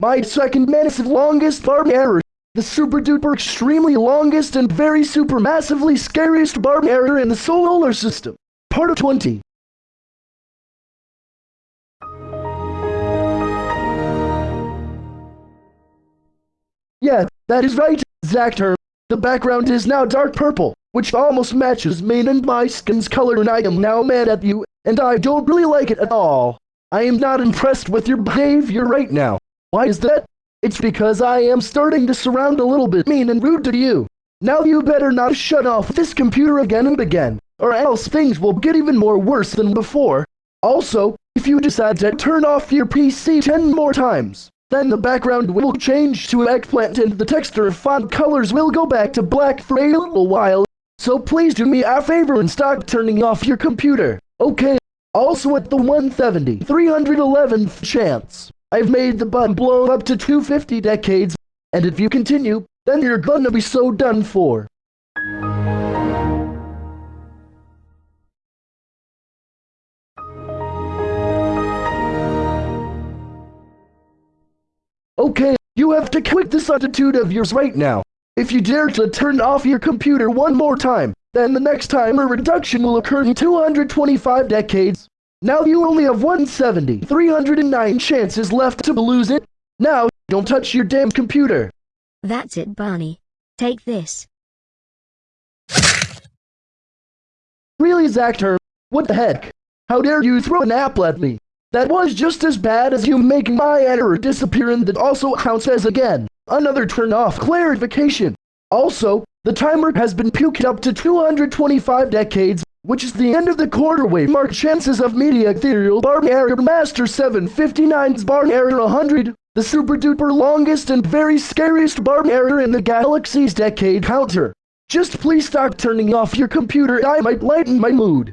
My second massive longest bar error. The super duper extremely longest and very super massively scariest bar error in the solar system. Part of 20. Yeah, that is right, Zactor. The background is now dark purple, which almost matches main and my skin's color and I am now mad at you, and I don't really like it at all. I am not impressed with your behavior right now. Why is that? It's because I am starting to surround a little bit mean and rude to you. Now you better not shut off this computer again and again, or else things will get even more worse than before. Also, if you decide to turn off your PC 10 more times, then the background will change to eggplant and the texture font colors will go back to black for a little while. So please do me a favor and stop turning off your computer, okay? Also at the 170, 311th chance, I've made the button blow up to 250 decades, and if you continue, then you're gonna be so done for. Okay, you have to quit this attitude of yours right now. If you dare to turn off your computer one more time, then the next time a reduction will occur in 225 decades. Now you only have 170, 309 chances left to lose it. Now, don't touch your damn computer. That's it, Barney. Take this. Really, Zactor? What the heck? How dare you throw an apple at me? That was just as bad as you making my error disappear and that also counts as again. Another turn off clarification. Also, the timer has been puked up to 225 decades, which is the end of the quarter wave mark chances of media ethereal bar error master 759's bar error 100, the super duper longest and very scariest bar error in the galaxy's decade counter. Just please stop turning off your computer I might lighten my mood.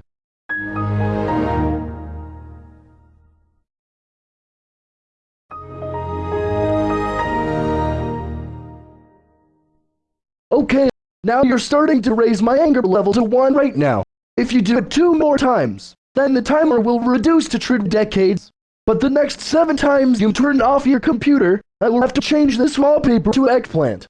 Okay, now you're starting to raise my anger level to 1 right now. If you do it two more times, then the timer will reduce to true decades. But the next seven times you turn off your computer, I will have to change this wallpaper to eggplant.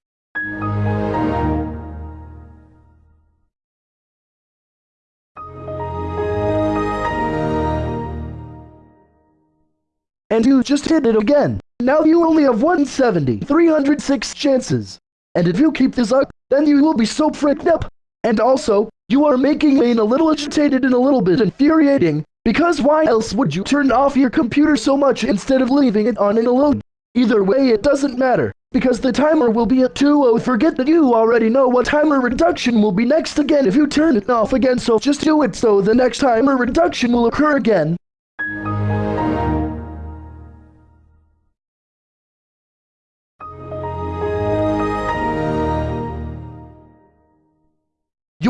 And you just hit it again. Now you only have 170, 306 chances. And if you keep this up, then you will be so freaked up. And also, you are making me a little agitated and a little bit infuriating, because why else would you turn off your computer so much instead of leaving it on and alone? Either way, it doesn't matter, because the timer will be at 2 Forget that you already know what timer reduction will be next again if you turn it off again, so just do it so the next timer reduction will occur again.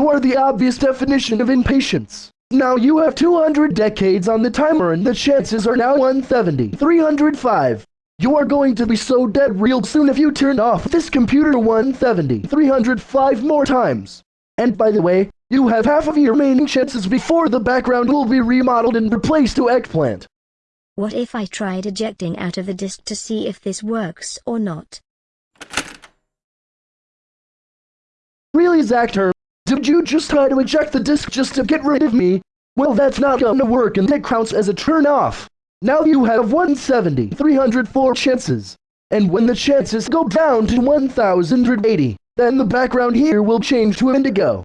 You are the obvious definition of impatience. Now you have 200 decades on the timer and the chances are now 170, 305. You are going to be so dead real soon if you turn off this computer 170, 305 more times. And by the way, you have half of your remaining chances before the background will be remodeled and replaced to eggplant. What if I tried ejecting out of the disk to see if this works or not? Really, Zactor? Did you just try to eject the disk just to get rid of me? Well, that's not gonna work and it counts as a turn off. Now you have 170, 304 chances. And when the chances go down to 1080, then the background here will change to indigo.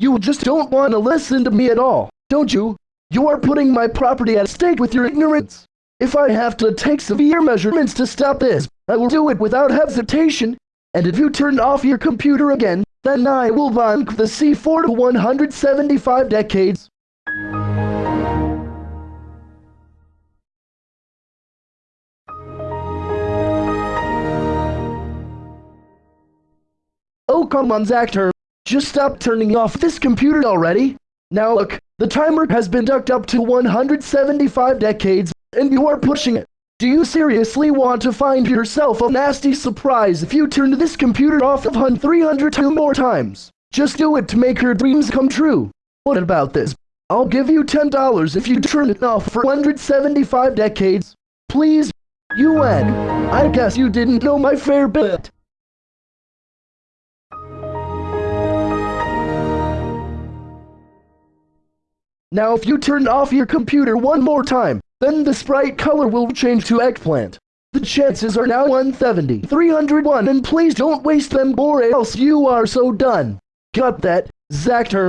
You just don't want to listen to me at all, don't you? You are putting my property at stake with your ignorance. If I have to take severe measurements to stop this, I will do it without hesitation. And if you turn off your computer again, then I will bonk the C4 to 175 decades. Oh come on Zactor, just stop turning off this computer already. Now look, the timer has been ducked up to 175 decades, and you are pushing it. Do you seriously want to find yourself a nasty surprise if you turn this computer off of 302 more times? Just do it to make her dreams come true. What about this? I'll give you $10 if you turn it off for 175 decades. Please, UN. I guess you didn't know my fair bit. Now if you turn off your computer one more time, then the sprite color will change to eggplant. The chances are now 170, 301, and please don't waste them or else you are so done. Got that, Zactor?